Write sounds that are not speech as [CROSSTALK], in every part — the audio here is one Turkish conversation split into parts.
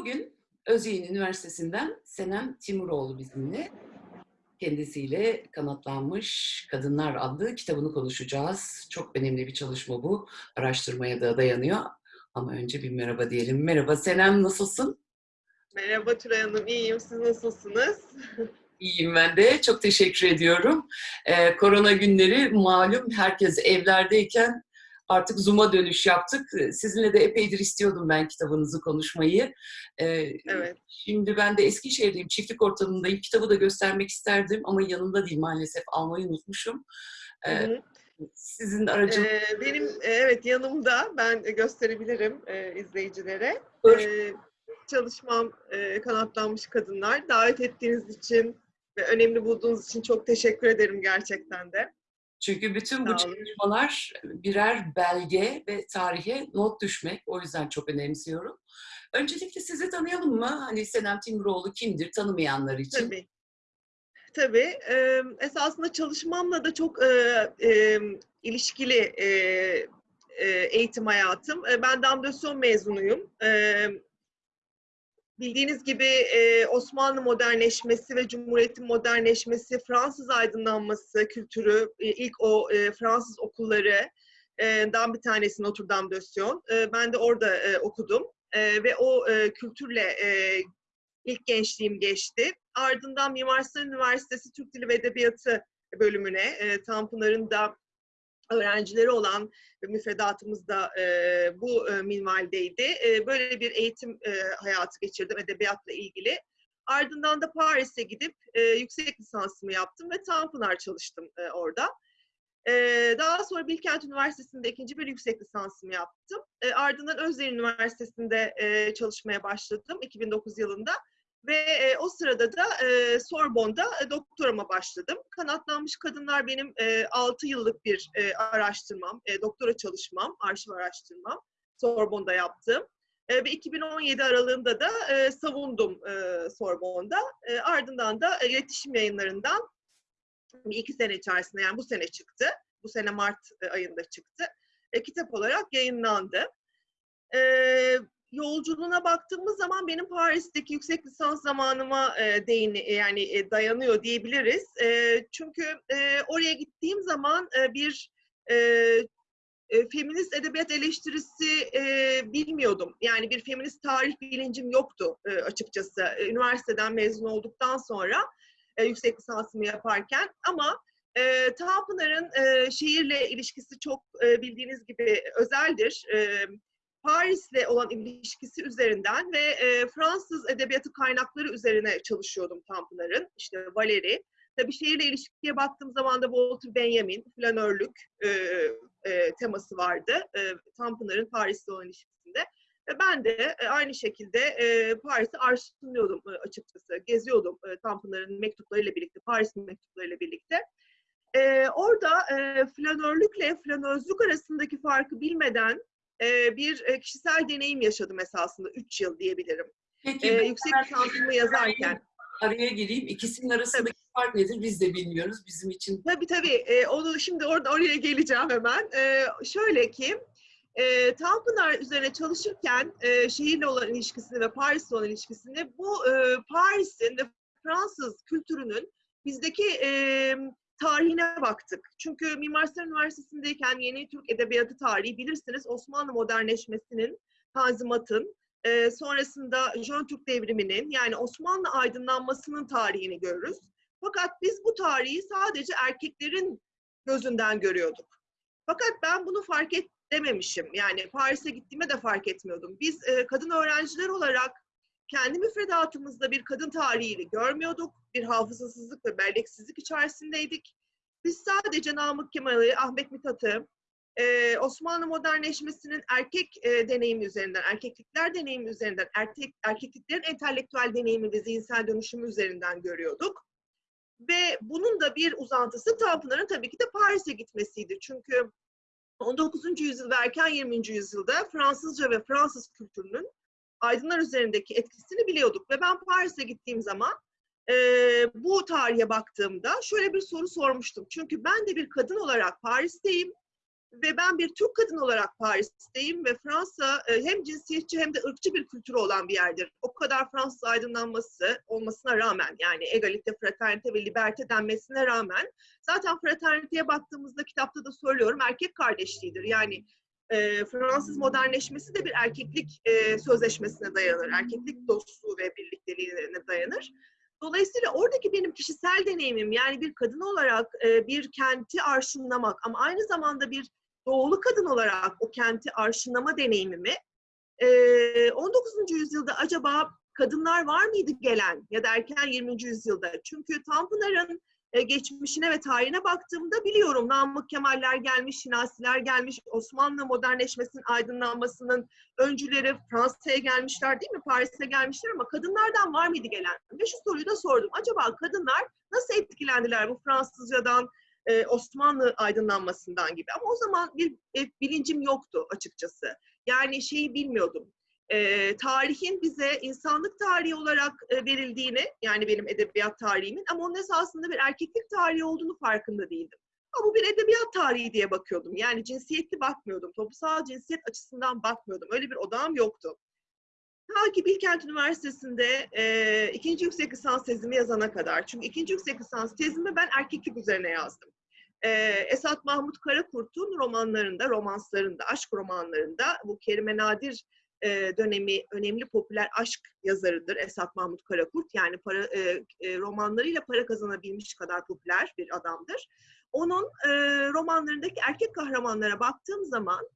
Bugün Özyeğin Üniversitesi'nden Senem Timuroğlu bizimle. Kendisiyle Kanatlanmış Kadınlar adlı kitabını konuşacağız. Çok önemli bir çalışma bu. Araştırmaya da dayanıyor. Ama önce bir merhaba diyelim. Merhaba Senem, nasılsın? Merhaba Tülay Hanım, iyiyim. Siz nasılsınız? İyiyim ben de. Çok teşekkür ediyorum. Ee, korona günleri malum herkes evlerdeyken artık Zoom'a dönüş yaptık. Sizinle de epeydir istiyordum ben kitabınızı konuşmayı. Ee, Evet. Şimdi ben de Eskişehir'deyim, çiftlik ortamındayım. Kitabı da göstermek isterdim ama yanımda değil maalesef. Almayı unutmuşum. Hı Ee, hı. sizin aracınız... Ee, benim e, evet yanımda ben gösterebilirim e, izleyicilere. Ee, çalışmam e, kanatlanmış kadınlar. Davet ettiğiniz için ve önemli bulduğunuz için çok teşekkür ederim gerçekten de. Çünkü bütün bu çalışmalar birer belge ve tarihe not düşmek. O yüzden çok önemsiyorum. Öncelikle sizi tanıyalım mı? Hani Senem Timuroğlu kimdir tanımayanlar için? Tabii. Tabii. E, esasında çalışmamla da çok e, e, ilişkili e, eğitim hayatım. Ben Damdösyon mezunuyum. Bildiğiniz gibi e, Osmanlı modernleşmesi ve Cumhuriyet'in modernleşmesi, Fransız aydınlanması kültürü, e, ilk o e, Fransız okulları e, dan bir tanesi Notre Dame de Sion. E, ben de orada e, okudum ve o kültürle ilk gençliğim geçti. Ardından Mimar Sinan Üniversitesi Türk Dili ve Edebiyatı bölümüne, Tanpınar'ın da öğrencileri olan müfredatımız da e, bu e, minvaldeydi. E, böyle bir eğitim e, hayatı geçirdim edebiyatla ilgili. Ardından da Paris'e gidip e, yüksek lisansımı yaptım ve Tanpınar çalıştım e, orada. E, daha sonra Bilkent Üniversitesi'nde ikinci bir yüksek lisansımı yaptım. E, ardından Özyeğin Üniversitesi'nde e, çalışmaya başladım 2009 yılında. Ve e, o sırada da e, Sorbonne'da e, doktorama başladım. Kanatlanmış Kadınlar benim e, 6 yıllık bir e, araştırmam, e, doktora çalışmam, arşiv araştırmam. Sorbonne'da yaptım. E, ve 2017 aralığında da e, savundum e, Sorbonne'da. E, ardından da e, iletişim yayınlarından bir iki sene içerisinde yani bu sene çıktı. Bu sene Mart e, ayında çıktı. E, kitap olarak yayınlandı. E, yolculuğuna baktığımız zaman benim Paris'teki yüksek lisans zamanıma e, değini yani e, dayanıyor diyebiliriz. E, çünkü e, oraya gittiğim zaman e, bir e, e, feminist edebiyat eleştirisi e, bilmiyordum. Yani bir feminist tarih bilincim yoktu e, açıkçası. E, üniversiteden mezun olduktan sonra e, yüksek lisansımı yaparken ama e, Tanpınar'ın e, şehirle ilişkisi çok e, bildiğiniz gibi özeldir. E, Paris'le olan ilişkisi üzerinden ve e, Fransız edebiyatı kaynakları üzerine çalışıyordum Tanpınar'ın. İşte Valéry. Tabii şehirle ilişkiye baktığım zaman da Walter Benjamin, flanörlük e, e, teması vardı. E, Tanpınar'ın Paris'le olan ilişkisinde. Ve ben de e, aynı şekilde e, Paris'i arşivliyordum e, açıkçası. Geziyordum e, Tanpınar'ın mektuplarıyla birlikte, Paris mektuplarıyla birlikte. E, orada e, flanörlükle flanözlük arasındaki farkı bilmeden e, bir e, kişisel deneyim yaşadım esasında. Üç yıl diyebilirim. Peki E, yüksek lisansımı yazarken. araya gireyim. İkisinin arasındaki fark nedir? Biz de bilmiyoruz. Bizim için Tabii tabii. E, onu şimdi orada oraya geleceğim hemen. E, şöyle ki, e, Tanpınar üzerine çalışırken e, şehirle olan ilişkisini ve Paris'le olan ilişkisini bu e, Paris'in ve Fransız kültürünün bizdeki e, tarihine baktık. Çünkü Mimar Sinan Üniversitesi'ndeyken Yeni Türk Edebiyatı tarihi bilirsiniz Osmanlı modernleşmesinin, Tanzimat'ın, e, sonrasında Jön Türk devriminin yani Osmanlı aydınlanmasının tarihini görürüz. Fakat biz bu tarihi sadece erkeklerin gözünden görüyorduk. Fakat ben bunu fark edememişim. Yani Paris'e gittiğimde de fark etmiyordum. Biz e, kadın öğrenciler olarak kendi müfredatımızda bir kadın tarihini görmüyorduk. Bir hafızasızlık ve belleksizlik içerisindeydik. Biz sadece Namık Kemal'i, Ahmet Mithat'ı, e, Osmanlı modernleşmesinin erkek e, deneyimi üzerinden, erkeklikler deneyimi üzerinden, erkek, erkekliklerin entelektüel deneyimi ve zihinsel dönüşümü üzerinden görüyorduk. Ve bunun da bir uzantısı Tanpınar'ın tabii ki de Paris'e gitmesiydi. Çünkü 19. yüzyıl ve erken 20. yüzyılda Fransızca ve Fransız kültürünün aydınlar üzerindeki etkisini biliyorduk. Ve ben Paris'e gittiğim zaman e, bu tarihe baktığımda şöyle bir soru sormuştum. Çünkü ben de bir kadın olarak Paris'teyim Ve ben bir Türk kadın olarak Paris'teyim ve Fransa e, hem cinsiyetçi hem de ırkçı bir kültürü olan bir yerdir. O kadar Fransız aydınlanması olmasına rağmen yani egalite, fraternite ve liberte denmesine rağmen zaten fraterniteye baktığımızda kitapta da söylüyorum erkek kardeşliğidir. Yani e, Fransız modernleşmesi de bir erkeklik e, sözleşmesine dayanır. Erkeklik dostluğu ve birlikteliğine dayanır. Dolayısıyla oradaki benim kişisel deneyimim yani bir kadın olarak e, bir kenti arşınlamak ama aynı zamanda bir doğulu kadın olarak o kenti arşınlama deneyimimi e, 19. yüzyılda acaba kadınlar var mıydı gelen ya da erken 20. yüzyılda? Çünkü Tanpınar'ın e, geçmişine ve tarihine baktığımda biliyorum Namık Kemaller gelmiş, Şinasiler gelmiş, Osmanlı modernleşmesinin aydınlanmasının öncüleri Fransa'ya gelmişler değil mi? Paris'e gelmişler ama kadınlardan var mıydı gelen? Ve şu soruyu da sordum. Acaba kadınlar nasıl etkilendiler bu Fransızcadan, e, Osmanlı aydınlanmasından gibi? Ama o zaman bir bilincim yoktu açıkçası. Yani şeyi bilmiyordum e, tarihin bize insanlık tarihi olarak e, verildiğini, yani benim edebiyat tarihimin ama onun esasında bir erkeklik tarihi olduğunu farkında değildim. Ama bu bir edebiyat tarihi diye bakıyordum. Yani cinsiyetli bakmıyordum. Toplumsal cinsiyet açısından bakmıyordum. Öyle bir odağım yoktu. Ta ki Bilkent Üniversitesi'nde e, ikinci yüksek lisans tezimi yazana kadar. Çünkü ikinci yüksek lisans tezimi ben erkeklik üzerine yazdım. E, Esat Mahmut Karakurt'un romanlarında, romanslarında, aşk romanlarında bu Kerime Nadir e, dönemi önemli popüler aşk yazarıdır Esat Mahmut Karakurt. Yani para, e, e, romanlarıyla para kazanabilmiş kadar popüler bir adamdır. Onun e, romanlarındaki erkek kahramanlara baktığım zaman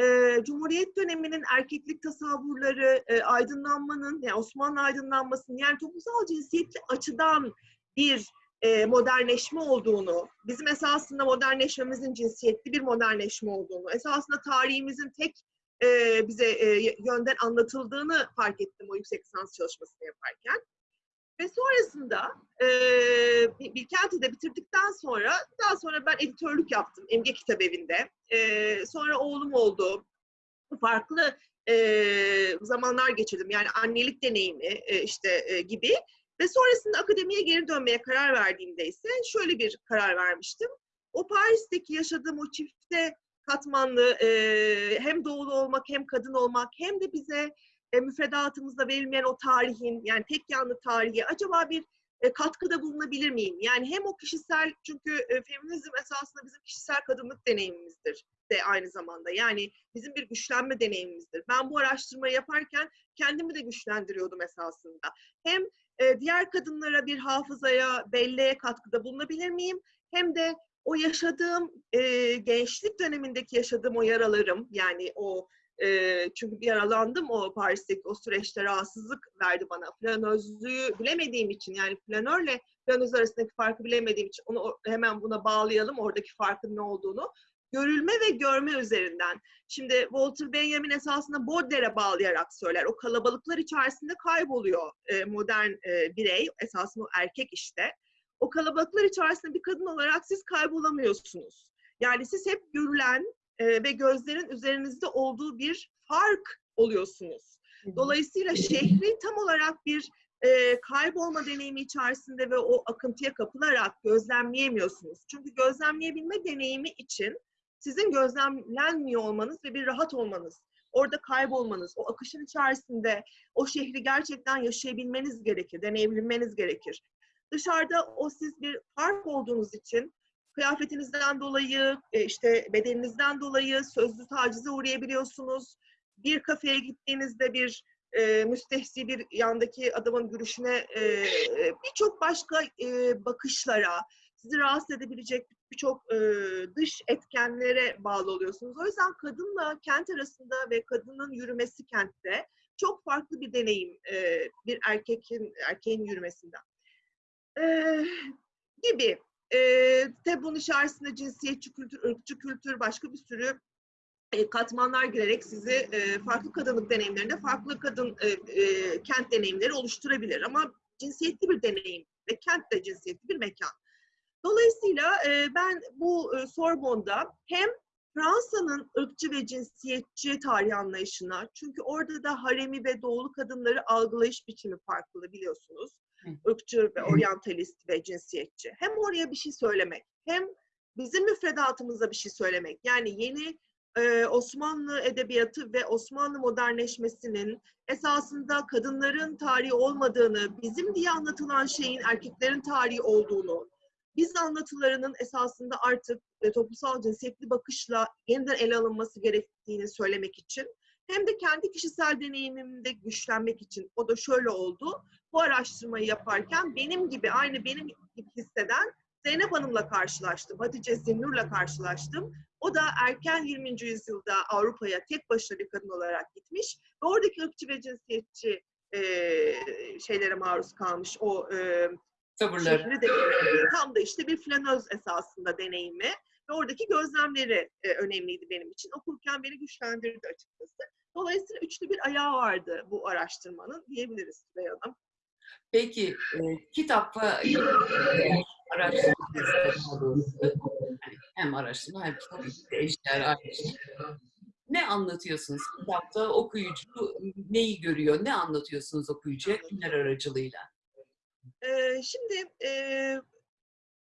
e, Cumhuriyet döneminin erkeklik tasavvurları, e, aydınlanmanın, yani Osmanlı aydınlanmasının yani toplumsal cinsiyetli açıdan bir e, modernleşme olduğunu, bizim esasında modernleşmemizin cinsiyetli bir modernleşme olduğunu, esasında tarihimizin tek e, bize e, yönden anlatıldığını fark ettim o yüksek lisans çalışmasını yaparken. Ve sonrasında e, Bilkent'i de bitirdikten sonra daha sonra ben editörlük yaptım Emge Kitap Evi'nde. E, sonra oğlum oldu. Farklı e, zamanlar geçirdim. Yani annelik deneyimi e, işte e, gibi. Ve sonrasında akademiye geri dönmeye karar verdiğimde ise şöyle bir karar vermiştim. O Paris'teki yaşadığım o çifte katmanlı e, hem doğulu olmak hem kadın olmak hem de bize e, müfredatımızda verilmeyen o tarihin yani tek yanlı tarihi acaba bir e, katkıda bulunabilir miyim? Yani hem o kişisel çünkü e, feminizm esasında bizim kişisel kadınlık deneyimimizdir de aynı zamanda. Yani bizim bir güçlenme deneyimimizdir. Ben bu araştırmayı yaparken kendimi de güçlendiriyordum esasında. Hem e, diğer kadınlara bir hafızaya, belleğe katkıda bulunabilir miyim? Hem de o yaşadığım e, gençlik dönemindeki yaşadığım o yaralarım yani o e, çünkü yaralandım o Paris'teki o süreçte rahatsızlık verdi bana. Flanözlüğü bilemediğim için yani flanörle flanöz arasındaki farkı bilemediğim için onu hemen buna bağlayalım oradaki farkın ne olduğunu. Görülme ve görme üzerinden. Şimdi Walter Benjamin esasında Baudelaire'e bağlayarak söyler. O kalabalıklar içerisinde kayboluyor e, modern e, birey, esasında erkek işte o kalabalıklar içerisinde bir kadın olarak siz kaybolamıyorsunuz. Yani siz hep görülen e, ve gözlerin üzerinizde olduğu bir fark oluyorsunuz. Dolayısıyla şehri tam olarak bir e, kaybolma deneyimi içerisinde ve o akıntıya kapılarak gözlemleyemiyorsunuz. Çünkü gözlemleyebilme deneyimi için sizin gözlemlenmiyor olmanız ve bir rahat olmanız, orada kaybolmanız, o akışın içerisinde o şehri gerçekten yaşayabilmeniz gerekir, deneyebilmeniz gerekir. Dışarıda o siz bir fark olduğunuz için kıyafetinizden dolayı, e, işte bedeninizden dolayı sözlü tacize uğrayabiliyorsunuz. Bir kafeye gittiğinizde bir e, müstehsi bir yandaki adamın görüşüne e, birçok başka e, bakışlara, sizi rahatsız edebilecek birçok e, dış etkenlere bağlı oluyorsunuz. O yüzden kadınla kent arasında ve kadının yürümesi kentte çok farklı bir deneyim e, bir erkekin erkeğin yürümesinden gibi. E, tabi bunun içerisinde cinsiyetçi kültür, ırkçı kültür, başka bir sürü e, katmanlar girerek sizi e, farklı kadınlık deneyimlerinde farklı kadın e, e, kent deneyimleri oluşturabilir. Ama cinsiyetli bir deneyim ve kent de cinsiyetli bir mekan. Dolayısıyla e, ben bu e, Sorbonne'da hem Fransa'nın ırkçı ve cinsiyetçi tarih anlayışına, çünkü orada da haremi ve doğulu kadınları algılayış biçimi farklı biliyorsunuz ırkçı ve oryantalist ve cinsiyetçi. Hem oraya bir şey söylemek, hem bizim müfredatımıza bir şey söylemek. Yani yeni e, Osmanlı edebiyatı ve Osmanlı modernleşmesinin esasında kadınların tarihi olmadığını, bizim diye anlatılan şeyin erkeklerin tarihi olduğunu, biz anlatılarının esasında artık e, toplumsal cinsiyetli bakışla yeniden ele alınması gerektiğini söylemek için hem de kendi kişisel deneyimimde güçlenmek için o da şöyle oldu. Bu araştırmayı yaparken benim gibi aynı benim gibi hisseden Zeynep Hanım'la karşılaştım. Hatice Zinnur'la karşılaştım. O da erken 20. yüzyılda Avrupa'ya tek başına bir kadın olarak gitmiş ve oradaki ırkçı ve cinsiyetçi e, şeylere maruz kalmış. O e, Tavırları. de tam da işte bir flanöz esasında deneyimi ve oradaki gözlemleri e, önemliydi benim için. Okurken beni güçlendirdi açıkçası. Dolayısıyla üçlü bir ayağı vardı bu araştırmanın diyebiliriz Süleyha Hanım. Peki e, kitapta araştırma hem araştırma hem kitap eşdeğer aynı şey. Ne anlatıyorsunuz kitapta? Okuyucu neyi görüyor? Ne anlatıyorsunuz okuyucuya? Kimler aracılığıyla? Ee, şimdi e,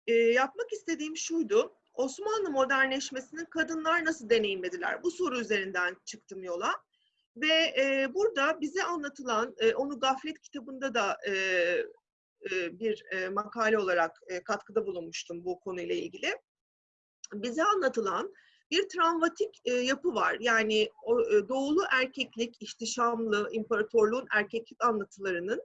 e, yapmak istediğim şuydu. Osmanlı modernleşmesini kadınlar nasıl deneyimlediler? Bu soru üzerinden çıktım yola. Ve e, burada bize anlatılan, e, onu Gaflet kitabında da e, e, bir e, makale olarak e, katkıda bulunmuştum bu konuyla ilgili. Bize anlatılan bir travmatik e, yapı var. Yani o, e, doğulu erkeklik, ihtişamlı, imparatorluğun erkeklik anlatılarının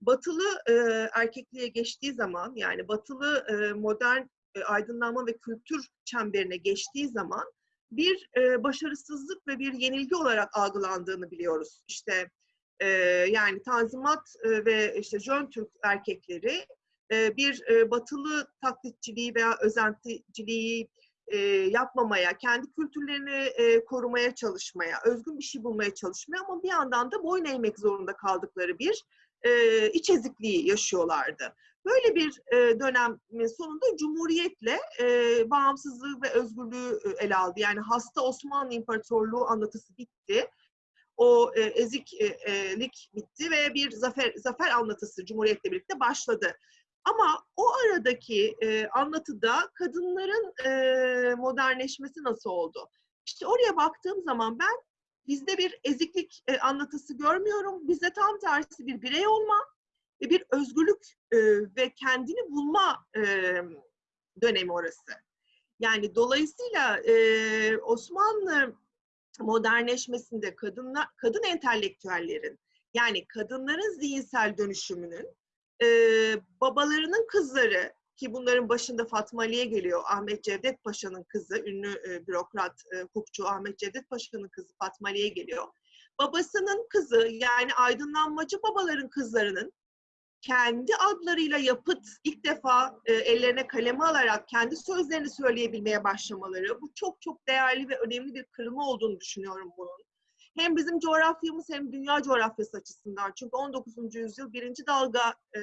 batılı e, erkekliğe geçtiği zaman yani batılı e, modern e, aydınlanma ve kültür çemberine geçtiği zaman bir e, başarısızlık ve bir yenilgi olarak algılandığını biliyoruz. İşte e, yani Tanzimat e, ve işte Jön Türk erkekleri bir batılı taklitçiliği veya özenticiliği e, yapmamaya, kendi kültürlerini korumaya çalışmaya, özgün bir şey bulmaya çalışmaya ama bir yandan da boyun eğmek zorunda kaldıkları bir e, iç ezikliği yaşıyorlardı. Böyle bir e, dönemin sonunda Cumhuriyet'le e, bağımsızlığı ve özgürlüğü e, ele aldı. Yani hasta Osmanlı İmparatorluğu anlatısı bitti. O e, eziklik bitti ve bir zafer zafer anlatısı Cumhuriyet'le birlikte başladı. Ama o aradaki e, anlatıda kadınların e, modernleşmesi nasıl oldu? İşte oraya baktığım zaman ben bizde bir eziklik e, anlatısı görmüyorum. Bizde tam tersi bir birey olma bir özgürlük e, ve kendini bulma e, dönemi orası. Yani dolayısıyla e, Osmanlı modernleşmesinde kadınlar, kadın entelektüellerin yani kadınların zihinsel dönüşümünün e, babalarının kızları ki bunların başında Fatma Ali'ye geliyor. Ahmet Cevdet Paşa'nın kızı, ünlü e, bürokrat, e, hukukçu Ahmet Cevdet Paşa'nın kızı Fatma Ali'ye geliyor. Babasının kızı yani aydınlanmacı babaların kızlarının kendi adlarıyla yapıt ilk defa e, ellerine kaleme alarak kendi sözlerini söyleyebilmeye başlamaları bu çok çok değerli ve önemli bir kırılma olduğunu düşünüyorum bunun. Hem bizim coğrafyamız hem dünya coğrafyası açısından. Çünkü 19. yüzyıl birinci dalga e,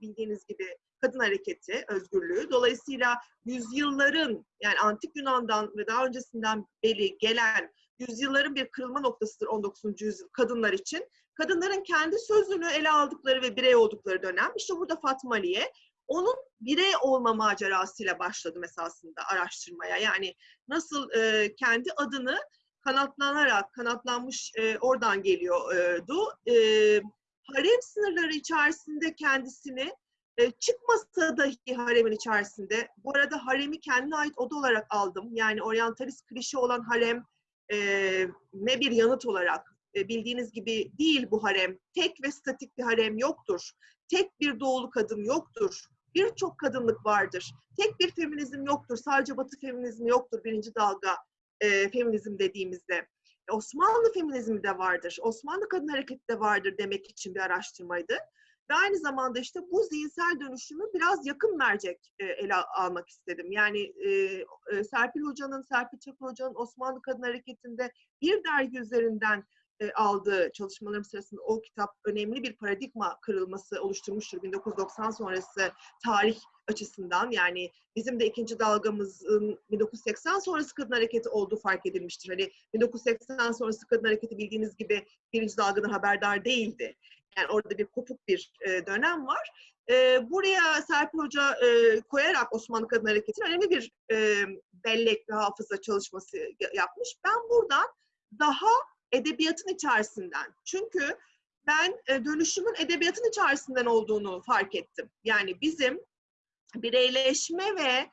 bildiğiniz gibi kadın hareketi, özgürlüğü. Dolayısıyla yüzyılların yani antik Yunan'dan ve daha öncesinden beri gelen yüzyılların bir kırılma noktasıdır 19. yüzyıl kadınlar için. Kadınların kendi sözünü ele aldıkları ve birey oldukları dönem. İşte burada Fatma Aliye onun birey olma macerasıyla başladım esasında araştırmaya. Yani nasıl e, kendi adını kanatlanarak, kanatlanmış e, oradan geliyordu. E, harem sınırları içerisinde kendisini e, çıkmasa dahi haremin içerisinde, bu arada haremi kendine ait oda olarak aldım. Yani oryantalist klişe olan harem e, ne bir yanıt olarak bildiğiniz gibi değil bu harem. Tek ve statik bir harem yoktur. Tek bir doğulu kadın yoktur. Birçok kadınlık vardır. Tek bir feminizm yoktur. Sadece batı feminizmi yoktur birinci dalga e, feminizm dediğimizde. Osmanlı feminizmi de vardır. Osmanlı kadın hareketi de vardır demek için bir araştırmaydı. Ve aynı zamanda işte bu zihinsel dönüşümü biraz yakın mercek e, ele almak istedim. Yani e, e, Serpil Hoca'nın, Serpil Çakır Hoca'nın Osmanlı Kadın Hareketi'nde bir dergi üzerinden e, aldığı çalışmalarım sırasında o kitap önemli bir paradigma kırılması oluşturmuştur 1990 sonrası tarih açısından. Yani bizim de ikinci dalgamızın 1980 sonrası kadın hareketi olduğu fark edilmiştir. Hani 1980 sonrası kadın hareketi bildiğiniz gibi birinci dalgadan haberdar değildi. Yani orada bir kopuk bir e, dönem var. E, buraya Serpil Hoca koyarak Osmanlı Kadın Hareketi'nin önemli bir e, bellek ve hafıza çalışması ya- yapmış. Ben buradan daha edebiyatın içerisinden. Çünkü ben e, dönüşümün edebiyatın içerisinden olduğunu fark ettim. Yani bizim bireyleşme ve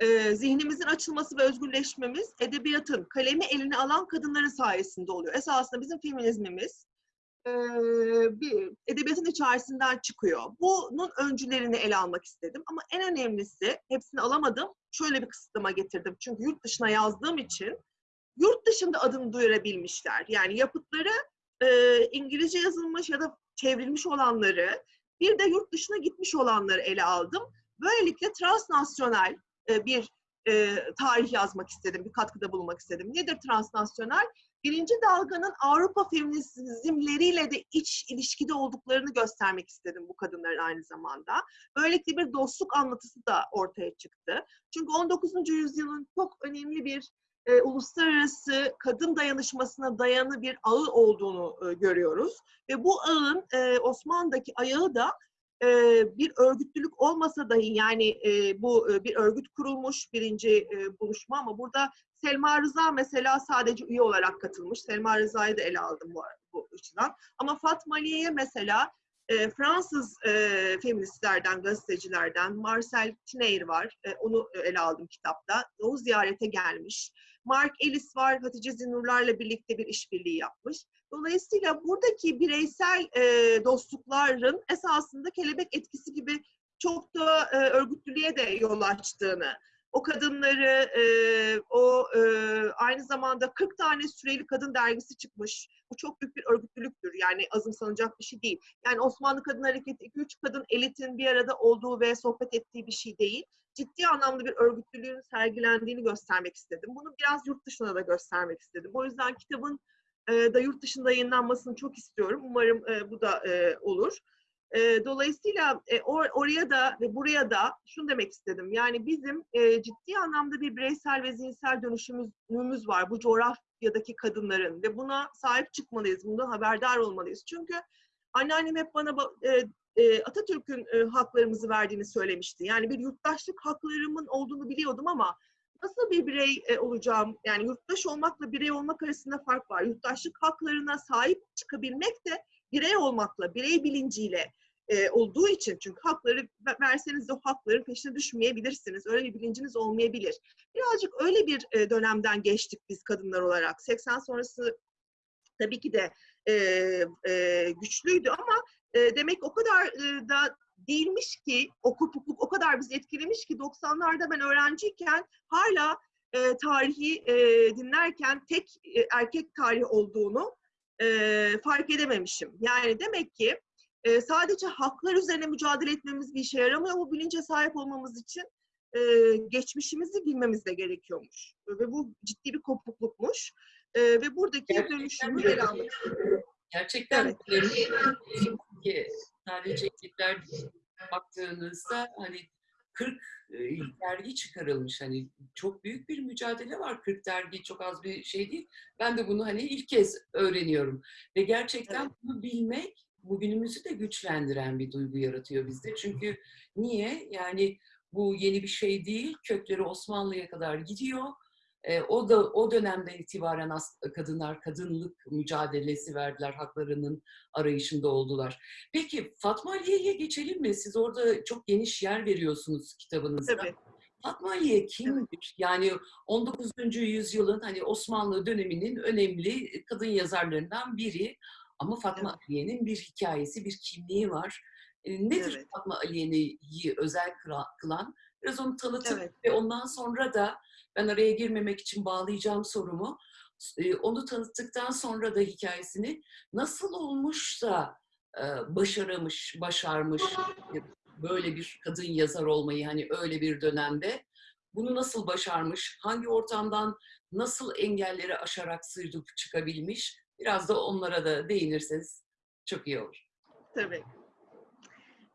e, zihnimizin açılması ve özgürleşmemiz edebiyatın kalemi eline alan kadınların sayesinde oluyor. Esasında bizim feminizmimiz e, bir edebiyatın içerisinden çıkıyor. Bunun öncülerini ele almak istedim. Ama en önemlisi, hepsini alamadım, şöyle bir kısıtlama getirdim. Çünkü yurt dışına yazdığım için yurt dışında adını duyurabilmişler. Yani yapıtları e, İngilizce yazılmış ya da çevrilmiş olanları, bir de yurt dışına gitmiş olanları ele aldım. Böylelikle transnasyonel e, bir e, tarih yazmak istedim, bir katkıda bulunmak istedim. Nedir transnasyonel? Birinci dalganın Avrupa feminizmleriyle de iç ilişkide olduklarını göstermek istedim bu kadınların aynı zamanda. Böylelikle bir dostluk anlatısı da ortaya çıktı. Çünkü 19. yüzyılın çok önemli bir e, uluslararası kadın dayanışmasına dayanı bir ağı olduğunu e, görüyoruz. Ve bu ağın e, Osmanlı'daki ayağı da e, bir örgütlülük olmasa dahi yani e, bu e, bir örgüt kurulmuş birinci e, buluşma ama burada Selma Rıza mesela sadece üye olarak katılmış. Selma Rıza'yı da ele aldım bu, bu açıdan. Ama Fatma Aliye'ye mesela e, Fransız e, feministlerden, gazetecilerden Marcel Tineyr var. E, onu ele aldım kitapta. O ziyarete gelmiş. Mark Ellis var. Hatice Zinurlar'la birlikte bir işbirliği yapmış. Dolayısıyla buradaki bireysel e, dostlukların esasında kelebek etkisi gibi çok da e, örgütlülüğe de yol açtığını, o kadınları, e, o e, aynı zamanda 40 tane süreli kadın dergisi çıkmış. Bu çok büyük bir örgütlülüktür. Yani azımsanacak bir şey değil. Yani Osmanlı Kadın Hareketi 2-3 kadın elitin bir arada olduğu ve sohbet ettiği bir şey değil. Ciddi anlamda bir örgütlülüğün sergilendiğini göstermek istedim. Bunu biraz yurt dışına da göstermek istedim. O yüzden kitabın e, da yurt dışında yayınlanmasını çok istiyorum. Umarım e, bu da e, olur. E, dolayısıyla e, or, oraya da ve buraya da şunu demek istedim. Yani bizim e, ciddi anlamda bir bireysel ve zihinsel dönüşümümüz var bu coğrafyadaki kadınların ve buna sahip çıkmalıyız, bundan haberdar olmalıyız. Çünkü anneannem hep bana ba- e, e, Atatürk'ün e, haklarımızı verdiğini söylemişti. Yani bir yurttaşlık haklarımın olduğunu biliyordum ama nasıl bir birey e, olacağım? Yani yurttaş olmakla birey olmak arasında fark var. Yurttaşlık haklarına sahip çıkabilmek de birey olmakla, birey bilinciyle e, olduğu için çünkü hakları ve- verseniz de o hakların peşine düşmeyebilirsiniz. Öyle bir bilinciniz olmayabilir. Birazcık öyle bir e, dönemden geçtik biz kadınlar olarak. 80 sonrası tabii ki de e, e, güçlüydü ama e, demek o kadar e, da değilmiş ki o kopukluk o kadar bizi etkilemiş ki 90'larda ben öğrenciyken hala e, tarihi e, dinlerken tek e, erkek tarihi olduğunu e, fark edememişim. Yani demek ki e, sadece haklar üzerine mücadele etmemiz bir işe yaramıyor. Bu bilince sahip olmamız için e, geçmişimizi bilmemiz de gerekiyormuş. Ve bu ciddi bir kopuklukmuş. E, ve buradaki Gerçekten dönüşümü ele almak Gerçekten Evet. ki sadece ekipler baktığınızda hani 40 e, dergi çıkarılmış hani çok büyük bir mücadele var 40 dergi çok az bir şey değil ben de bunu hani ilk kez öğreniyorum ve gerçekten Evet. bunu bilmek bugünümüzü de güçlendiren bir duygu yaratıyor bizde çünkü niye yani bu yeni bir şey değil kökleri Osmanlı'ya kadar gidiyor e, o da o dönemden itibaren as- kadınlar kadınlık mücadelesi verdiler, haklarının arayışında oldular. Peki Fatma Aliye'ye geçelim mi? Siz orada çok geniş yer veriyorsunuz kitabınızda. Tabii. Fatma Aliye kimdir? Yani 19. yüzyılın hani Osmanlı döneminin önemli kadın yazarlarından biri. Ama Fatma Evet. Aliye'nin bir hikayesi, bir kimliği var. E, Nedir Evet. Fatma Aliye'yi özel kıla- kılan? Biraz onu tanıtıp Evet. ve ondan sonra da ben araya girmemek için bağlayacağım sorumu. E, Onu tanıttıktan sonra da hikayesini nasıl olmuş da e, başaramış, başarmış böyle bir kadın yazar olmayı hani öyle bir dönemde bunu nasıl başarmış, hangi ortamdan nasıl engelleri aşarak sıyrılıp çıkabilmiş biraz da onlara da değinirseniz çok iyi olur. Tabii.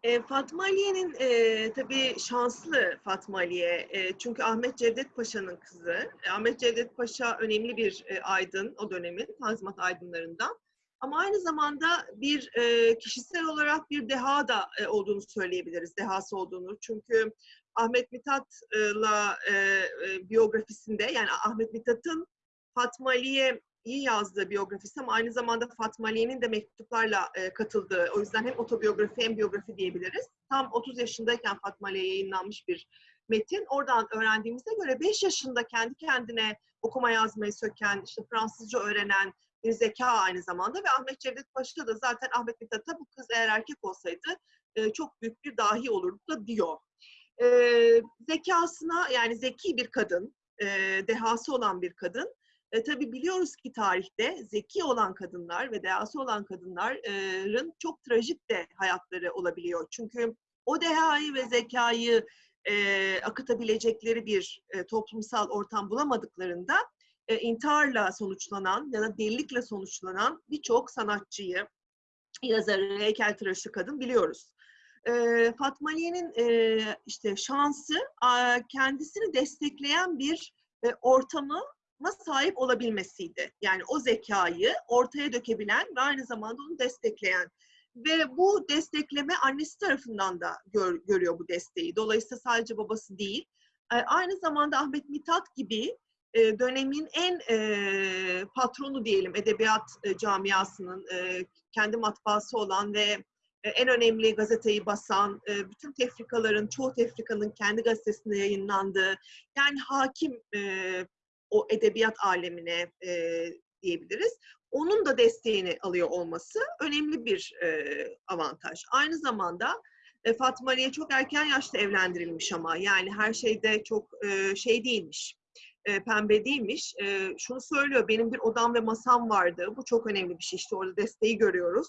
E, Fatma Aliye'nin e, tabii şanslı Fatma Aliye. E, çünkü Ahmet Cevdet Paşa'nın kızı. E, Ahmet Cevdet Paşa önemli bir e, aydın o dönemin, Tanzimat aydınlarından. Ama aynı zamanda bir e, kişisel olarak bir deha da e, olduğunu söyleyebiliriz, dehası olduğunu. Çünkü Ahmet Mithat'la e, e, biyografisinde, yani Ahmet Mithat'ın Fatma Aliye'yi yazdığı biyografisi ama aynı zamanda Fatma Aliye'nin de mektuplarla e, katıldığı, o yüzden hem otobiyografi hem biyografi diyebiliriz. Tam 30 yaşındayken Fatma Aliye yayınlanmış bir metin. Oradan öğrendiğimize göre 5 yaşında kendi kendine okuma yazmayı söken, işte Fransızca öğrenen bir zeka aynı zamanda ve Ahmet Cevdet Paşa da zaten Ahmet Mithat'a bu kız eğer erkek olsaydı e, çok büyük bir dahi olurdu da diyor. E, zekasına yani zeki bir kadın, e, dehası olan bir kadın. E, tabii biliyoruz ki tarihte zeki olan kadınlar ve dehası olan kadınların çok trajik de hayatları olabiliyor. Çünkü o dehayı ve zekayı e, akıtabilecekleri bir e, toplumsal ortam bulamadıklarında e, intiharla sonuçlanan ya da delilikle sonuçlanan birçok sanatçıyı, yazarı, heykeltıraşı kadın biliyoruz. E, Fatma Aliye'nin e, işte şansı a, kendisini destekleyen bir e, ortamı sahip olabilmesiydi. Yani o zekayı ortaya dökebilen ve aynı zamanda onu destekleyen ve bu destekleme annesi tarafından da gör, görüyor bu desteği. Dolayısıyla sadece babası değil. E, aynı zamanda Ahmet Mithat gibi e, dönemin en e, patronu diyelim edebiyat camiasının kendi matbaası olan ve en önemli gazeteyi basan, bütün tefrikaların, çoğu tefrikanın kendi gazetesinde yayınlandığı, yani hakim o edebiyat alemine e, diyebiliriz onun da desteğini alıyor olması önemli bir e, avantaj. Aynı zamanda e, Fatma Aliye çok erken yaşta evlendirilmiş ama yani her şeyde çok e, şey değilmiş, e, pembe değilmiş. E, şunu söylüyor, benim bir odam ve masam vardı. Bu çok önemli bir şey işte orada desteği görüyoruz.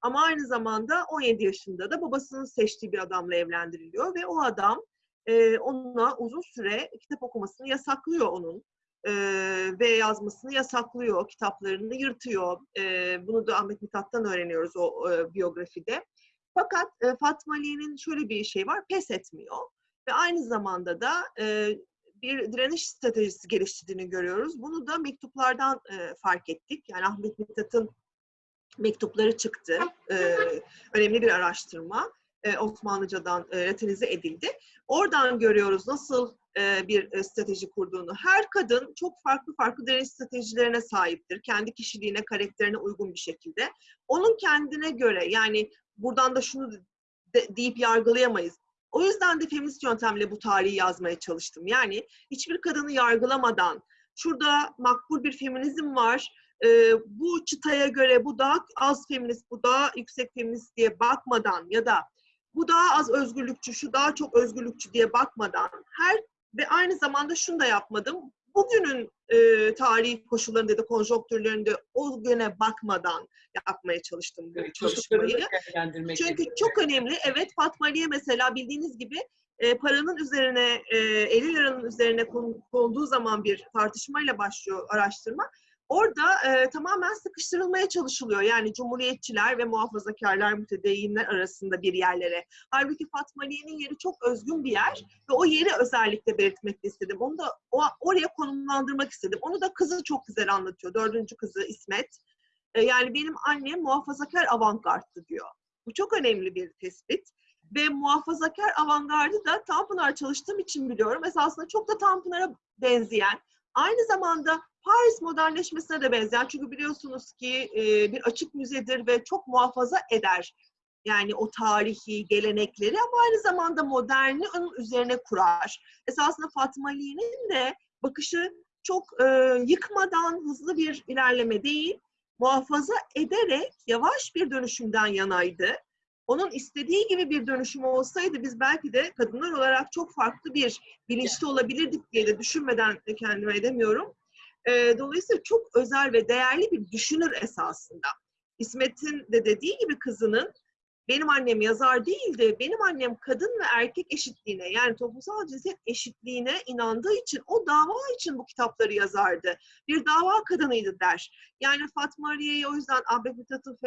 Ama aynı zamanda 17 yaşında da babasının seçtiği bir adamla evlendiriliyor ve o adam e, ona uzun süre kitap okumasını yasaklıyor onun e, ve yazmasını yasaklıyor, kitaplarını yırtıyor. E, bunu da Ahmet Mithat'tan öğreniyoruz o e, biyografide. Fakat e, Fatma Ali'nin şöyle bir şey var, pes etmiyor. Ve aynı zamanda da e, bir direniş stratejisi geliştirdiğini görüyoruz. Bunu da mektuplardan e, fark ettik. Yani Ahmet Mithat'ın mektupları çıktı. E, önemli bir araştırma. E, Osmanlıcadan e, edildi. Oradan görüyoruz nasıl e, bir e, strateji kurduğunu. Her kadın çok farklı farklı direniş stratejilerine sahiptir. Kendi kişiliğine, karakterine uygun bir şekilde. Onun kendine göre yani buradan da şunu de, deyip yargılayamayız. O yüzden de feminist yöntemle bu tarihi yazmaya çalıştım. Yani hiçbir kadını yargılamadan, şurada makbul bir feminizm var, e, bu çıtaya göre bu daha az feminist, bu daha yüksek feminist diye bakmadan ya da bu daha az özgürlükçü, şu daha çok özgürlükçü diye bakmadan her ve aynı zamanda şunu da yapmadım. Bugünün e, tarihi koşullarında da konjonktürlerinde o güne bakmadan yapmaya çalıştım bu çalışmayı. Çünkü çok önemli. Evet Fatma Aliye mesela bildiğiniz gibi e, paranın üzerine, e, 50 liranın üzerine konduğu zaman bir tartışmayla başlıyor araştırma. Orada e, tamamen sıkıştırılmaya çalışılıyor. Yani cumhuriyetçiler ve muhafazakarlar, mütedeyyinler arasında bir yerlere. Halbuki Fatma Aliye'nin yeri çok özgün bir yer ve o yeri özellikle belirtmek istedim. Onu da o, oraya konumlandırmak istedim. Onu da kızı çok güzel anlatıyor. Dördüncü kızı İsmet. E, yani benim annem muhafazakar avantgardtı diyor. Bu çok önemli bir tespit. Ve muhafazakar avantgardı da Tanpınar çalıştığım için biliyorum. Esasında çok da Tanpınar'a benzeyen, aynı zamanda Paris modernleşmesine de benzer. Çünkü biliyorsunuz ki e, bir açık müzedir ve çok muhafaza eder. Yani o tarihi gelenekleri ama aynı zamanda moderni onun üzerine kurar. Esasında Fatma Ali'nin de bakışı çok e, yıkmadan hızlı bir ilerleme değil, muhafaza ederek yavaş bir dönüşümden yanaydı. Onun istediği gibi bir dönüşüm olsaydı biz belki de kadınlar olarak çok farklı bir bilinçli olabilirdik diye de düşünmeden kendime edemiyorum. E, dolayısıyla çok özel ve değerli bir düşünür esasında. İsmet'in de dediği gibi kızının benim annem yazar değildi. Benim annem kadın ve erkek eşitliğine yani toplumsal cinsiyet eşitliğine inandığı için o dava için bu kitapları yazardı. Bir dava kadınıydı der. Yani Fatma Aliye'ye o yüzden Ahmet Mithat'ın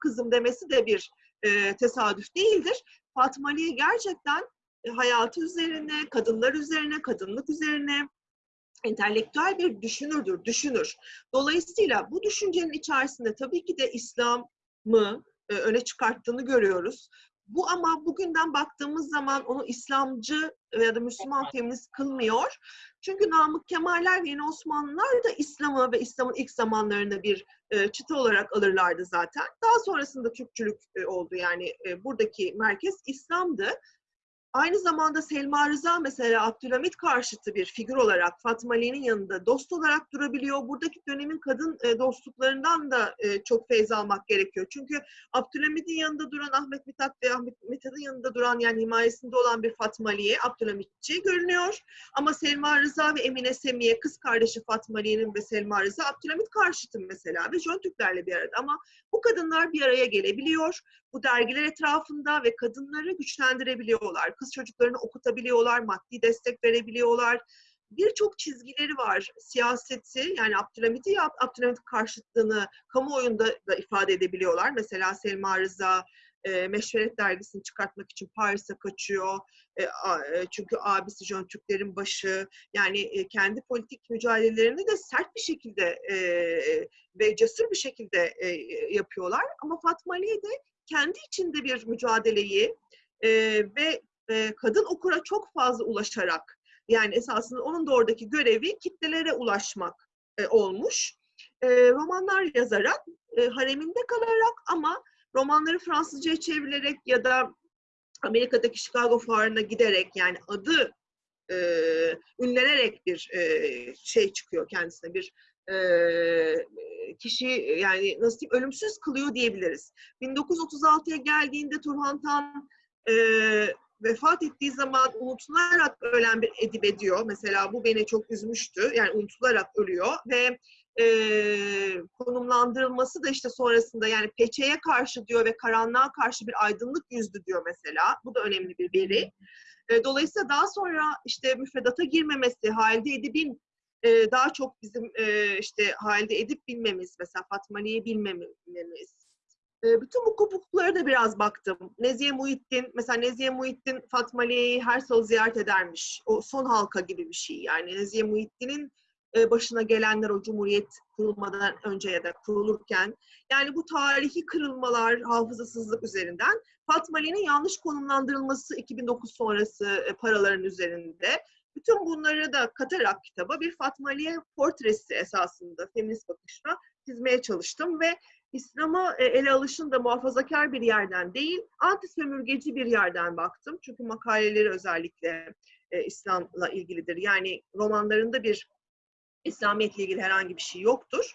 kızım demesi de bir e, tesadüf değildir. Fatma Aliye gerçekten e, hayatı üzerine, kadınlar üzerine, kadınlık üzerine, entelektüel bir düşünürdür, düşünür. Dolayısıyla bu düşüncenin içerisinde tabii ki de İslam'ı e, öne çıkarttığını görüyoruz. Bu ama bugünden baktığımız zaman onu İslamcı ya da Müslüman feminist kılmıyor. Çünkü Namık Kemaller ve Yeni Osmanlılar da İslam'ı ve İslam'ın ilk zamanlarında bir e, çıta olarak alırlardı zaten. Daha sonrasında Türkçülük e, oldu yani e, buradaki merkez İslam'dı. Aynı zamanda Selma Rıza mesela Abdülhamit karşıtı bir figür olarak Fatma Ali'nin yanında dost olarak durabiliyor. Buradaki dönemin kadın e, dostluklarından da e, çok feyz almak gerekiyor. Çünkü Abdülhamit'in yanında duran Ahmet Mithat ve Ahmet Mithat'ın yanında duran yani himayesinde olan bir Fatma Ali'ye Abdülhamitçi görünüyor. Ama Selma Rıza ve Emine Semiye kız kardeşi Fatma Ali'nin ve Selma Rıza Abdülhamit karşıtı mesela ve Jön Türklerle bir arada. Ama bu kadınlar bir araya gelebiliyor bu dergiler etrafında ve kadınları güçlendirebiliyorlar. Kız çocuklarını okutabiliyorlar, maddi destek verebiliyorlar. Birçok çizgileri var. Siyaseti yani Abdülhamit'i ya Abdülhamit karşıtlığını kamuoyunda da ifade edebiliyorlar. Mesela Selma Rıza e, Meşveret dergisini çıkartmak için Paris'e kaçıyor. E, a, e, çünkü abisi Jön Türklerin başı. Yani e, kendi politik mücadelelerini de sert bir şekilde e, ve cesur bir şekilde e, yapıyorlar. Ama Fatma Aliye de kendi içinde bir mücadeleyi e, ve e, kadın okura çok fazla ulaşarak yani esasında onun da oradaki görevi kitlelere ulaşmak e, olmuş. E, romanlar yazarak, hareminde kalarak ama romanları Fransızca'ya çevrilerek ya da Amerika'daki Chicago fuarına giderek yani adı e, ünlenerek bir e, şey çıkıyor kendisine bir e, kişi yani nasıl diyeyim ölümsüz kılıyor diyebiliriz. 1936'ya geldiğinde Turhan Tan e, vefat ettiği zaman unutularak ölen bir edip ediyor. Mesela bu beni çok üzmüştü. Yani unutularak ölüyor ve e, konumlandırılması da işte sonrasında yani peçeye karşı diyor ve karanlığa karşı bir aydınlık yüzdü diyor mesela. Bu da önemli bir veri. E, dolayısıyla daha sonra işte müfredata girmemesi, Halide Edip'in e, daha çok bizim e, işte Halide Edip bilmemiz, mesela Fatma Ali'yi bilmememiz. E, bütün bu kopukluklara da biraz baktım. Nezihe Muhittin, mesela Nezihe Muhittin Fatma Ali'yi her salı ziyaret edermiş. O son halka gibi bir şey. Yani Nezihe Muhittin'in e, başına gelenler o Cumhuriyet kurulmadan önce ya da kurulurken. Yani bu tarihi kırılmalar, hafızasızlık üzerinden Fatma Ali'nin yanlış konumlandırılması 2009 sonrası e, paraların üzerinde. Bütün bunları da katarak kitaba bir Fatma Aliye portresi esasında feminist bakışla çizmeye çalıştım ve İslam'a e, ele alışın da muhafazakar bir yerden değil, anti sömürgeci bir yerden baktım. Çünkü makaleleri özellikle e, İslam'la ilgilidir. Yani romanlarında bir İslamiyetle ilgili herhangi bir şey yoktur.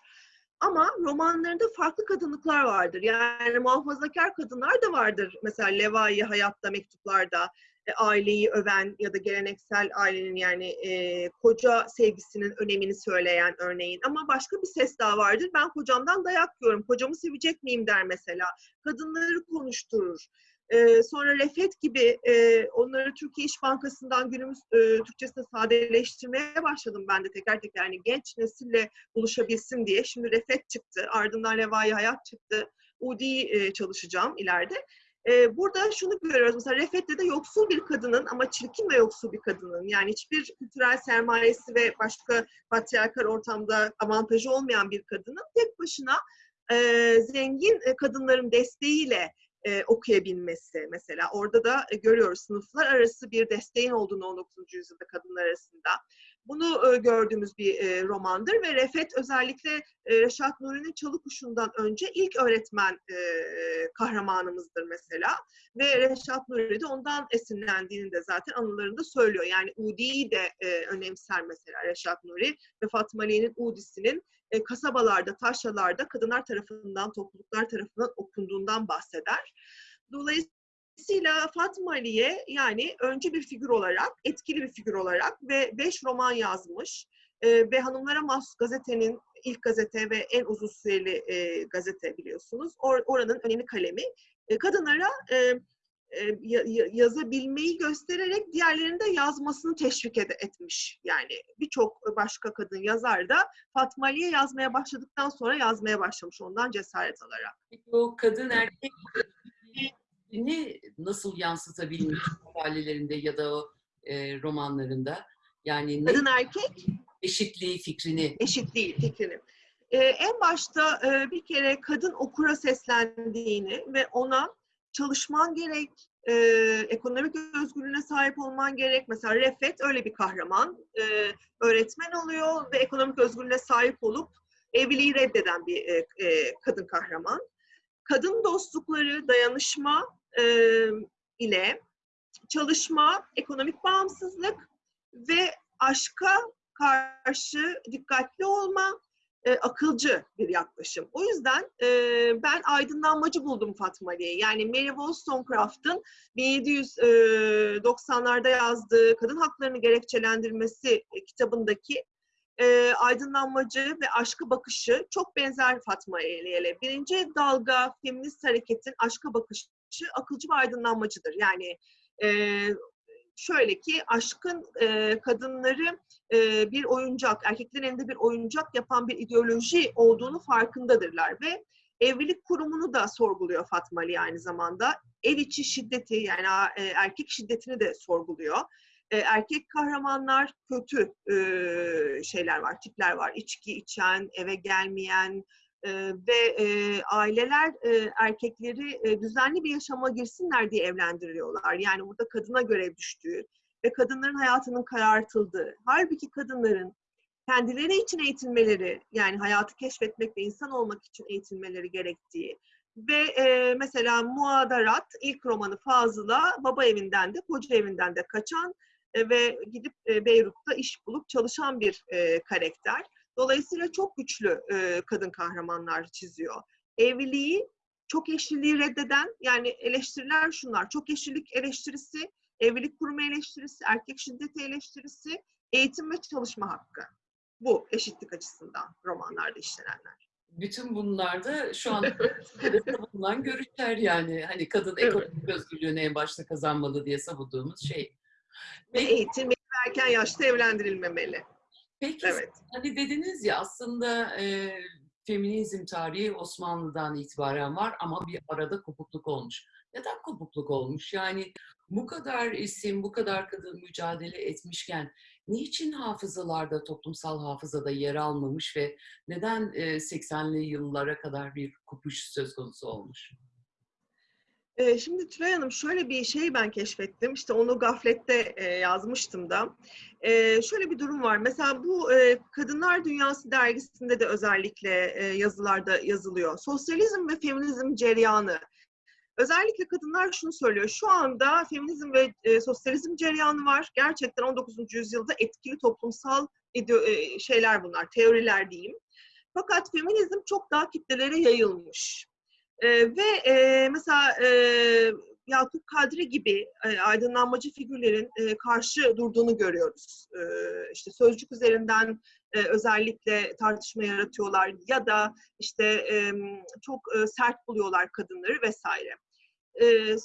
Ama romanlarında farklı kadınlıklar vardır. Yani muhafazakar kadınlar da vardır. Mesela Levai Hayatta mektuplarda aileyi öven ya da geleneksel ailenin yani e, koca sevgisinin önemini söyleyen örneğin. Ama başka bir ses daha vardır. Ben kocamdan dayak yiyorum. Kocamı sevecek miyim der mesela. Kadınları konuşturur. E, sonra Refet gibi e, onları Türkiye İş Bankası'ndan günümüz e, Türkçesine sadeleştirmeye başladım ben de tekrar tekrar. Yani genç nesille buluşabilsin diye. Şimdi Refet çıktı. Ardından Levai Hayat çıktı. Udi e, çalışacağım ileride. Ee, burada şunu görüyoruz. Mesela Refet'te de yoksul bir kadının ama çirkin ve yoksul bir kadının yani hiçbir kültürel sermayesi ve başka patriarkal ortamda avantajı olmayan bir kadının tek başına e, zengin e, kadınların desteğiyle e, okuyabilmesi mesela. Orada da e, görüyoruz sınıflar arası bir desteğin olduğunu 19. yüzyılda kadınlar arasında. Bunu e, gördüğümüz bir e, romandır ve Refet özellikle e, Reşat Nuri'nin Çalıkuşu'ndan önce ilk öğretmen kahramanımızdır mesela. Ve Reşat Nuri de ondan esinlendiğini de zaten anılarında söylüyor. Yani Udi'yi de önemser mesela Reşat Nuri ve Fatma Ali'nin Udi'sinin kasabalarda, taşralarda kadınlar tarafından, topluluklar tarafından okunduğundan bahseder. Dolayısıyla Fatma Ali'ye yani önce bir figür olarak, etkili bir figür olarak ve beş roman yazmış e, ve Hanımlara Mahsus gazetenin ilk gazete ve en uzun süreli e, gazete biliyorsunuz. Or, oranın önemli kalemi. E, kadınlara e, e, yazabilmeyi göstererek diğerlerinin de yazmasını teşvik ed- etmiş. Yani birçok başka kadın yazar da Fatma Ali'ye yazmaya başladıktan sonra yazmaya başlamış ondan cesaret alarak. O kadın erkek ne nasıl yansıtabilmiş [LAUGHS] makalelerinde ya da o e, romanlarında? Yani ne Kadın erkek Eşitliği fikrini. eşitliği fikrini. Ee, en başta e, bir kere kadın okura seslendiğini ve ona çalışman gerek, e, ekonomik özgürlüğüne sahip olman gerek. Mesela Refet öyle bir kahraman. E, öğretmen oluyor ve ekonomik özgürlüğüne sahip olup evliliği reddeden bir e, e, kadın kahraman. Kadın dostlukları, dayanışma e, ile çalışma, ekonomik bağımsızlık ve aşka karşı dikkatli olma, e, akılcı bir yaklaşım. O yüzden e, ben aydınlanmacı buldum Fatma Ali'yi. Yani Mary Wollstonecraft'ın 1790'larda yazdığı Kadın Haklarını Gerekçelendirmesi e, kitabındaki e, aydınlanmacı ve aşkı bakışı çok benzer Fatma Ali'ye. Birinci dalga feminist hareketin aşka bakışı akılcı ve aydınlanmacıdır. Yani e, şöyle ki aşkın e, kadınları e, bir oyuncak, erkeklerin elinde bir oyuncak yapan bir ideoloji olduğunu farkındadırlar ve evlilik kurumunu da sorguluyor Fatma Ali aynı zamanda. Ev içi şiddeti yani e, erkek şiddetini de sorguluyor. Erkek kahramanlar kötü şeyler var, tipler var. İçki içen, eve gelmeyen, ve aileler erkekleri düzenli bir yaşama girsinler diye evlendiriyorlar. Yani burada kadına görev düştüğü ve kadınların hayatının karartıldığı. Halbuki kadınların kendileri için eğitilmeleri, yani hayatı keşfetmek ve insan olmak için eğitilmeleri gerektiği ve e, mesela Muadarat ilk romanı Fazıl'a baba evinden de koca evinden de kaçan ve gidip e, Beyrut'ta iş bulup çalışan bir e, karakter. Dolayısıyla çok güçlü e, kadın kahramanlar çiziyor. Evliliği, çok eşliliği reddeden, yani eleştiriler şunlar. Çok eşlilik eleştirisi, evlilik kurumu eleştirisi, erkek şiddeti eleştirisi, eğitim ve çalışma hakkı. Bu eşitlik açısından romanlarda işlenenler. Bütün bunlarda şu an [LAUGHS] [LAUGHS] savunulan görüşler yani. Hani kadın ekonomik özgürlüğünü en başta kazanmalı diye savunduğumuz şey. Ve eğitim erken yaşta evlendirilmemeli. Peki Evet. hani dediniz ya aslında e, feminizm tarihi Osmanlı'dan itibaren var ama bir arada kopukluk olmuş. Neden kopukluk olmuş? Yani bu kadar isim, bu kadar kadın mücadele etmişken niçin hafızalarda, toplumsal hafızada yer almamış ve neden e, 80'li yıllara kadar bir kopuş söz konusu olmuş? Ee, Şimdi Tülay Hanım şöyle bir şey ben keşfettim. İşte onu gaflette e, yazmıştım da. E, şöyle bir durum var. Mesela bu e, Kadınlar Dünyası dergisinde de özellikle e, yazılarda yazılıyor. Sosyalizm ve feminizm cereyanı. Özellikle kadınlar şunu söylüyor. Şu anda feminizm ve sosyalizm cereyanı var. Gerçekten 19. yüzyılda etkili toplumsal şeyler bunlar, teoriler diyeyim. Fakat feminizm çok daha kitlelere yayılmış. E, ve e, mesela e, Yakup Kadri gibi e, aydınlanmacı figürlerin e, karşı durduğunu görüyoruz. E, işte sözcük üzerinden e, özellikle tartışma yaratıyorlar ya da işte e, çok e, sert buluyorlar kadınları vesaire. E,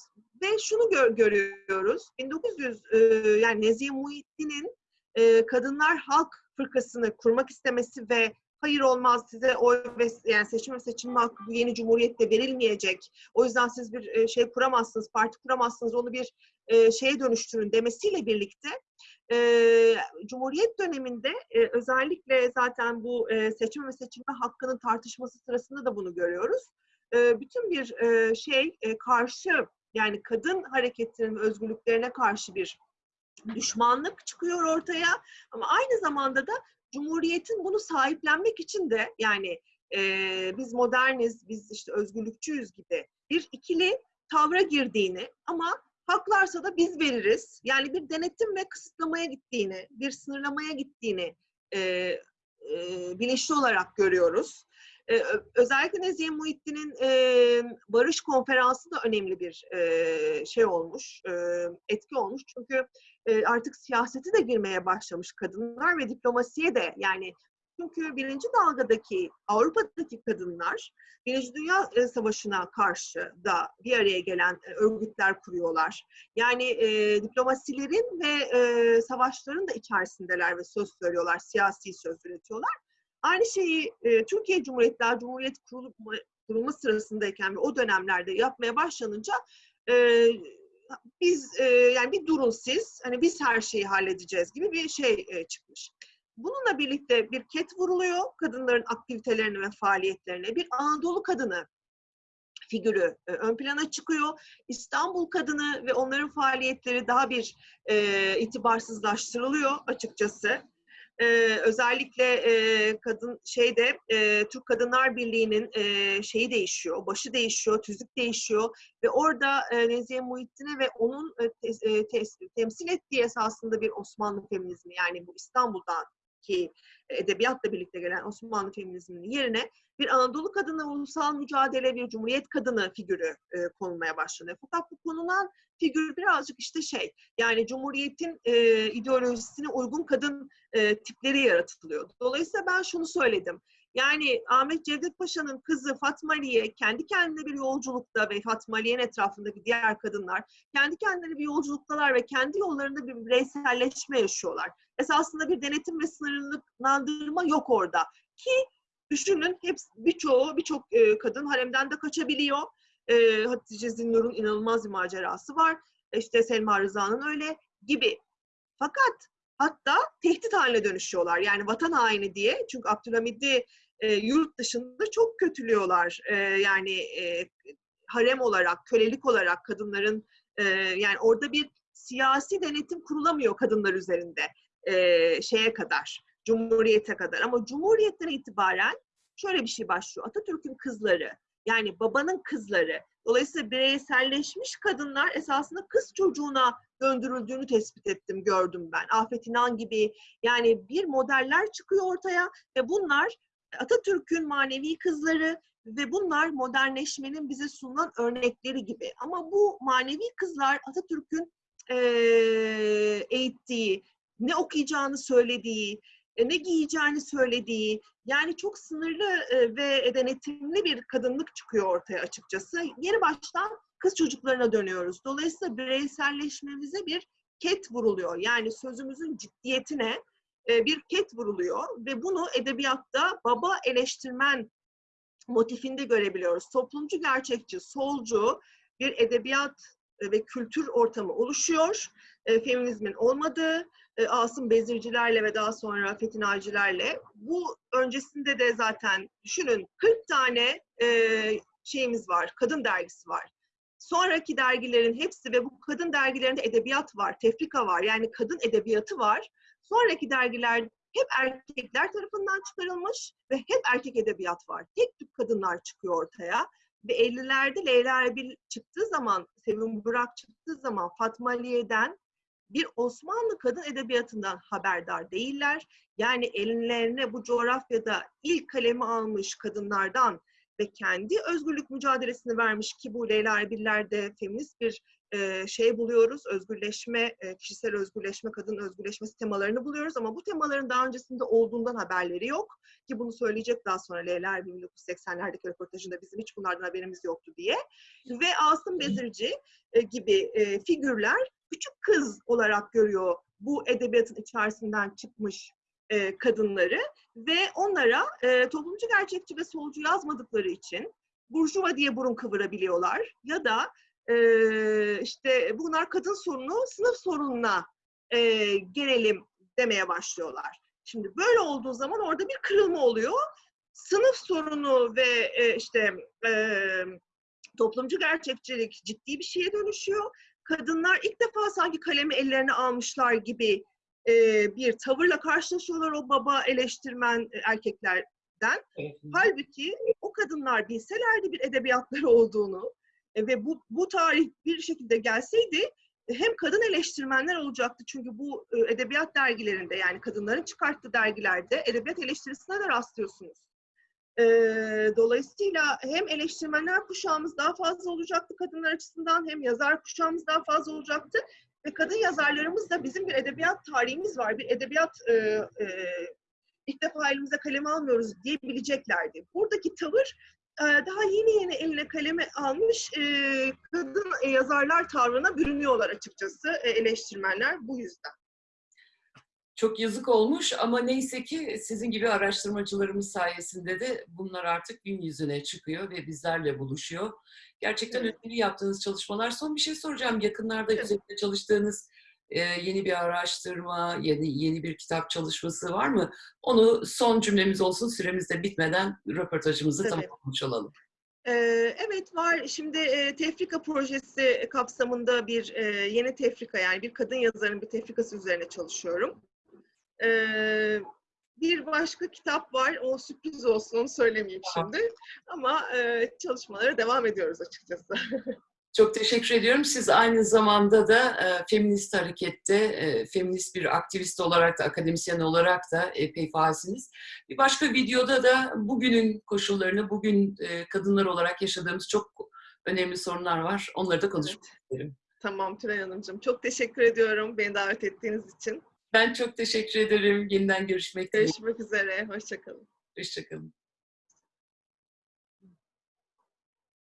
ve şunu gör, görüyoruz. 1900 e, yani Nezih Muhittin'in e, Kadınlar Halk Fırkası'nı kurmak istemesi ve hayır olmaz size oy ve yani seçim ve seçilme hakkı bu yeni cumhuriyette verilmeyecek. O yüzden siz bir e, şey kuramazsınız, parti kuramazsınız, onu bir e, şeye dönüştürün demesiyle birlikte e, Cumhuriyet döneminde özellikle zaten bu seçim ve seçilme hakkının tartışması sırasında da bunu görüyoruz. Bütün bir şey karşı yani kadın hareketinin özgürlüklerine karşı bir düşmanlık çıkıyor ortaya ama aynı zamanda da Cumhuriyet'in bunu sahiplenmek için de yani e, biz moderniz, biz işte özgürlükçüyüz gibi bir ikili tavra girdiğini ama haklarsa da biz veririz. Yani bir denetim ve kısıtlamaya gittiğini, bir sınırlamaya gittiğini e, e, bilinçli olarak görüyoruz. E, özellikle Nezih Muhittin'in e, barış konferansı da önemli bir e, şey olmuş, e, etki olmuş. Çünkü e, artık siyasete de girmeye başlamış kadınlar ve diplomasiye de yani çünkü birinci dalgadaki Avrupa'daki kadınlar Birinci Dünya Savaşı'na karşı da bir araya gelen örgütler kuruyorlar. Yani e, diplomasilerin ve e, savaşların da içerisindeler ve söz söylüyorlar, siyasi söz üretiyorlar. Aynı şeyi e, Türkiye Cumhuriyetler Cumhuriyet kurulma, kurulma sırasındayken ve o dönemlerde yapmaya başlanınca e, biz e, yani bir durun siz, hani biz her şeyi halledeceğiz gibi bir şey e, çıkmış. Bununla birlikte bir ket vuruluyor kadınların aktivitelerine ve faaliyetlerine. Bir Anadolu kadını figürü e, ön plana çıkıyor. İstanbul kadını ve onların faaliyetleri daha bir e, itibarsızlaştırılıyor açıkçası. Ee, özellikle e, kadın şeyde e, Türk Kadınlar Birliği'nin e, şeyi değişiyor, başı değişiyor, tüzük değişiyor ve orada e, Nezihe Muhittin'e ve onun e, te, e, te, temsil ettiği esasında bir Osmanlı feminizmi yani bu İstanbul'dan ki edebiyatla birlikte gelen Osmanlı feminizminin yerine bir Anadolu kadını ulusal mücadele, bir Cumhuriyet kadını figürü e, konulmaya başlanıyor. Fakat bu konulan figür birazcık işte şey, yani Cumhuriyet'in e, ideolojisine uygun kadın e, tipleri yaratılıyor. Dolayısıyla ben şunu söyledim. Yani Ahmet Cevdet Paşa'nın kızı Fatma Aliye kendi kendine bir yolculukta ve Fatma Aliye'nin etrafındaki diğer kadınlar kendi kendilerine bir yolculuktalar ve kendi yollarında bir bireyselleşme yaşıyorlar. Esasında bir denetim ve sınırlandırma yok orada. Ki düşünün hepsi birçoğu birçok e, kadın haremden de kaçabiliyor. E, Hatice Zinnur'un inanılmaz bir macerası var. İşte Selma Rıza'nın öyle gibi. Fakat hatta tehdit haline dönüşüyorlar. Yani vatan haini diye. Çünkü Abdülhamid'i e, yurt dışında çok kötülüyorlar. E, yani e, harem olarak, kölelik olarak kadınların e, yani orada bir siyasi denetim kurulamıyor kadınlar üzerinde e, şeye kadar, Cumhuriyete kadar. Ama Cumhuriyet'ten itibaren şöyle bir şey başlıyor. Atatürk'ün kızları, yani babanın kızları, dolayısıyla bireyselleşmiş kadınlar esasında kız çocuğuna döndürüldüğünü tespit ettim, gördüm ben. Afet İnan gibi yani bir modeller çıkıyor ortaya ve bunlar Atatürk'ün manevi kızları ve bunlar modernleşmenin bize sunulan örnekleri gibi. Ama bu manevi kızlar Atatürk'ün eğittiği, ne okuyacağını söylediği, ne giyeceğini söylediği, yani çok sınırlı ve denetimli bir kadınlık çıkıyor ortaya açıkçası. Yeni baştan kız çocuklarına dönüyoruz. Dolayısıyla bireyselleşmemize bir ket vuruluyor. Yani sözümüzün ciddiyetine bir ket vuruluyor ve bunu edebiyatta baba eleştirmen motifinde görebiliyoruz. Toplumcu gerçekçi, solcu bir edebiyat ve kültür ortamı oluşuyor. Feminizmin olmadığı, Asım Bezircilerle ve daha sonra Fethi Nacilerle. Bu öncesinde de zaten düşünün 40 tane şeyimiz var, kadın dergisi var. Sonraki dergilerin hepsi ve bu kadın dergilerinde edebiyat var, tefrika var. Yani kadın edebiyatı var. Sonraki dergiler hep erkekler tarafından çıkarılmış ve hep erkek edebiyat var. Tek tük kadınlar çıkıyor ortaya. Ve 50'lerde Leyla Erbil çıktığı zaman, Sevim Burak çıktığı zaman Fatma Aliye'den bir Osmanlı kadın edebiyatından haberdar değiller. Yani ellerine bu coğrafyada ilk kalemi almış kadınlardan ve kendi özgürlük mücadelesini vermiş ki bu Leyla Erbiller'de feminist bir e, şey buluyoruz. Özgürleşme, e, kişisel özgürleşme, kadın özgürleşmesi temalarını buluyoruz ama bu temaların daha öncesinde olduğundan haberleri yok. Ki bunu söyleyecek daha sonra Leyla Erbil 1980'lerdeki röportajında bizim hiç bunlardan haberimiz yoktu diye. Ve Asım Bezirci e, gibi e, figürler küçük kız olarak görüyor bu edebiyatın içerisinden çıkmış e, kadınları ve onlara e, toplumcu gerçekçi ve solcu yazmadıkları için burjuva diye burun kıvırabiliyorlar ya da e, işte bunlar kadın sorunu sınıf sorununa e, gelelim demeye başlıyorlar. Şimdi böyle olduğu zaman orada bir kırılma oluyor. Sınıf sorunu ve e, işte e, toplumcu gerçekçilik ciddi bir şeye dönüşüyor. Kadınlar ilk defa sanki kalemi ellerine almışlar gibi e, bir tavırla karşılaşıyorlar o baba eleştirmen erkeklerden. Evet. Halbuki o kadınlar bilselerdi bir edebiyatları olduğunu e, ve bu, bu tarih bir şekilde gelseydi hem kadın eleştirmenler olacaktı çünkü bu edebiyat dergilerinde yani kadınların çıkarttığı dergilerde edebiyat eleştirisine de rastlıyorsunuz. Dolayısıyla hem eleştirmenler kuşağımız daha fazla olacaktı kadınlar açısından hem yazar kuşağımız daha fazla olacaktı ve kadın yazarlarımız da bizim bir edebiyat tarihimiz var, bir edebiyat e, e, ilk defa elimize kaleme almıyoruz diyebileceklerdi. Buradaki tavır daha yeni yeni eline kaleme almış kadın yazarlar tavrına bürünüyorlar açıkçası eleştirmenler bu yüzden. Çok yazık olmuş ama neyse ki sizin gibi araştırmacılarımız sayesinde de bunlar artık gün yüzüne çıkıyor ve bizlerle buluşuyor. Gerçekten evet. önemli yaptığınız çalışmalar. Son bir şey soracağım. Yakınlarda evet. üzerinde çalıştığınız e, yeni bir araştırma, yeni, yeni bir kitap çalışması var mı? Onu son cümlemiz olsun süremiz de bitmeden röportajımızı Tabii. tamamlamış olalım. Ee, Evet var. Şimdi e, Tefrika projesi kapsamında bir e, yeni tefrika yani bir kadın yazarın bir tefrikası üzerine çalışıyorum. Ee, Bir başka kitap var. O sürpriz olsun onu söylemeyeyim şimdi. Ama e, çalışmalara devam ediyoruz açıkçası. [LAUGHS] Çok teşekkür ediyorum. Siz aynı zamanda da e, feminist harekette, e, feminist bir aktivist olarak da, akademisyen olarak da epey faalsiniz. Bir başka videoda da bugünün koşullarını, bugün e, kadınlar olarak yaşadığımız çok önemli sorunlar var. Onları da konuşmak isterim. Tamam Tülay Hanımcığım. Çok teşekkür ediyorum beni davet ettiğiniz için. Ben çok teşekkür ederim. Yeniden görüşmek dileğiyle. Görüşmek üzere. Hoşçakalın. Hoşçakalın.